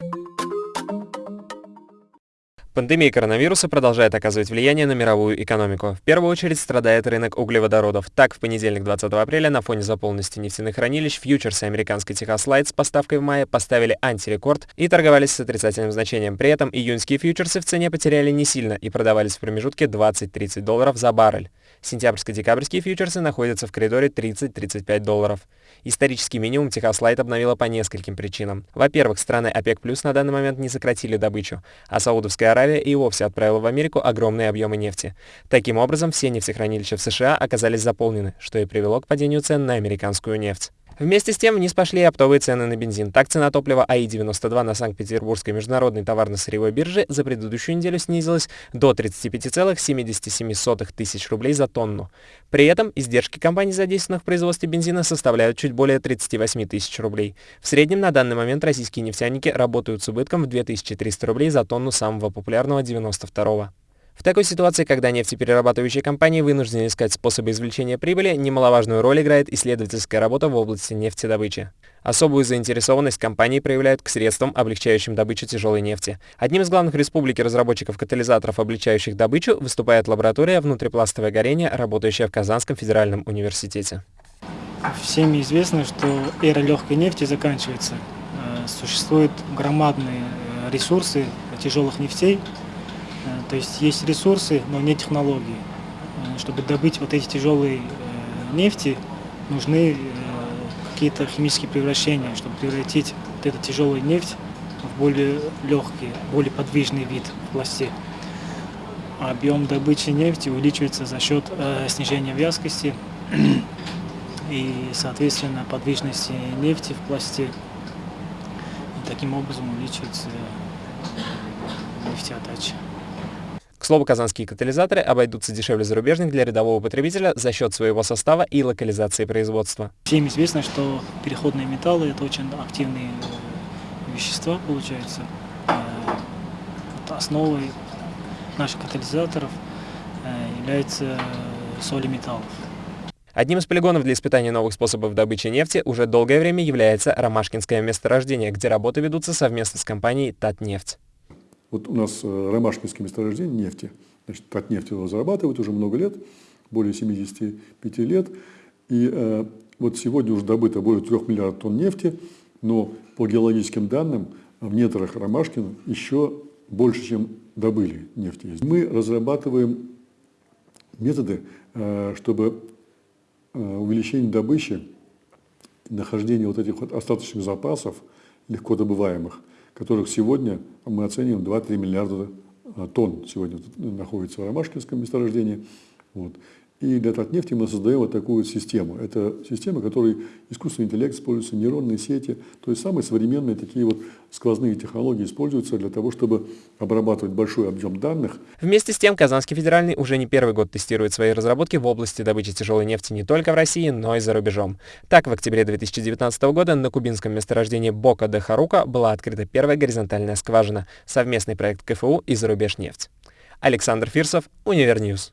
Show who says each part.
Speaker 1: you Пандемия коронавируса продолжает оказывать влияние на мировую экономику. В первую очередь страдает рынок углеводородов. Так, в понедельник 20 апреля на фоне заполненности нефтяных хранилищ фьючерсы американской Техас Лайт с поставкой в мае поставили антирекорд и торговались с отрицательным значением. При этом июньские фьючерсы в цене потеряли не сильно и продавались в промежутке 20-30 долларов за баррель. Сентябрьско-декабрьские фьючерсы находятся в коридоре 30-35 долларов. Исторический минимум Техас Лайт обновила по нескольким причинам. Во-первых, страны ОПЕК Плюс на данный момент не сократили добычу, а Саудовская Аравия и вовсе отправила в Америку огромные объемы нефти. Таким образом, все нефтехранилища в США оказались заполнены, что и привело к падению цен на американскую нефть. Вместе с тем вниз пошли и оптовые цены на бензин. Так цена топлива АИ-92 на Санкт-Петербургской международной товарно-сырьевой бирже за предыдущую неделю снизилась до 35,77 тысяч рублей за тонну. При этом издержки компаний, задействованных в производстве бензина, составляют чуть более 38 тысяч рублей. В среднем на данный момент российские нефтяники работают с убытком в 2300 рублей за тонну самого популярного 92 -го. В такой ситуации, когда нефтеперерабатывающие компании вынуждены искать способы извлечения прибыли, немаловажную роль играет исследовательская работа в области нефтедобычи. Особую заинтересованность компании проявляют к средствам, облегчающим добычу тяжелой нефти. Одним из главных в республике разработчиков катализаторов, облегчающих добычу, выступает лаборатория «Внутрипластовое горение», работающая в Казанском федеральном университете.
Speaker 2: Всем известно, что эра легкой нефти заканчивается. Э, существуют громадные э, ресурсы тяжелых нефтей, то есть есть ресурсы, но не технологии. Э, чтобы добыть вот эти тяжелые э, нефти, нужны какие-то химические превращения, чтобы превратить вот эту тяжелую нефть в более легкий, более подвижный вид в пласте. Объем добычи нефти увеличивается за счет снижения вязкости и, соответственно, подвижности нефти в пласте. И таким образом увеличивается нефтеотдача.
Speaker 1: Слову, казанские катализаторы обойдутся дешевле зарубежных для рядового потребителя за счет своего состава и локализации производства.
Speaker 2: Всем известно, что переходные металлы – это очень активные э, вещества, получается. Э, основой наших катализаторов э, является соли металлов.
Speaker 1: Одним из полигонов для испытания новых способов добычи нефти уже долгое время является Ромашкинское месторождение, где работы ведутся совместно с компанией «Татнефть».
Speaker 3: Вот у нас э, ромашкинское месторождение нефти. Значит, Татнефть его зарабатывает уже много лет, более 75 лет. И э, вот сегодня уже добыто более 3 миллиардов тонн нефти, но по геологическим данным в недрах Ромашкина еще больше, чем добыли нефти. Мы разрабатываем методы, э, чтобы э, увеличение добычи, нахождение вот этих вот остаточных запасов, легко добываемых, которых сегодня мы оцениваем 2-3 миллиарда тонн сегодня находится в Ромашкинском месторождении. Вот. И для Татнефти мы создаем вот такую систему. Это система, в которой искусственный интеллект используется, нейронные сети, то есть самые современные такие вот сквозные технологии используются для того, чтобы обрабатывать большой объем данных.
Speaker 1: Вместе с тем, Казанский федеральный уже не первый год тестирует свои разработки в области добычи тяжелой нефти не только в России, но и за рубежом. Так, в октябре 2019 года на кубинском месторождении Бока де Харука была открыта первая горизонтальная скважина, совместный проект КФУ и Зарубежнефть. Александр Фирсов, Univer News.